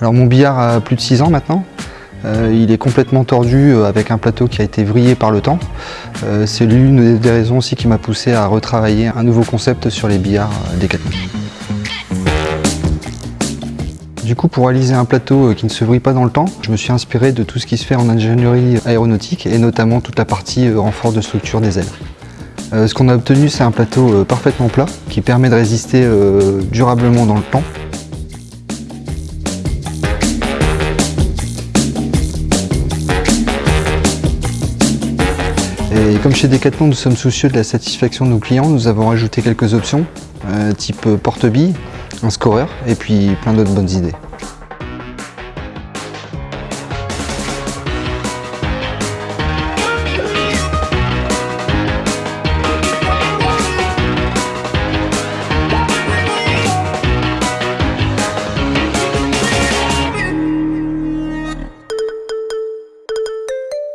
Alors mon billard a plus de 6 ans maintenant. Euh, il est complètement tordu euh, avec un plateau qui a été vrillé par le temps. Euh, C'est l'une des raisons aussi qui m'a poussé à retravailler un nouveau concept sur les billards euh, Decathlon. Du coup, pour réaliser un plateau qui ne se vrille pas dans le temps, je me suis inspiré de tout ce qui se fait en ingénierie aéronautique et notamment toute la partie renfort de structure des ailes. Ce qu'on a obtenu, c'est un plateau parfaitement plat qui permet de résister durablement dans le temps Et comme chez Decathlon, nous sommes soucieux de la satisfaction de nos clients, nous avons ajouté quelques options, euh, type porte-billes, un scoreur et puis plein d'autres bonnes idées.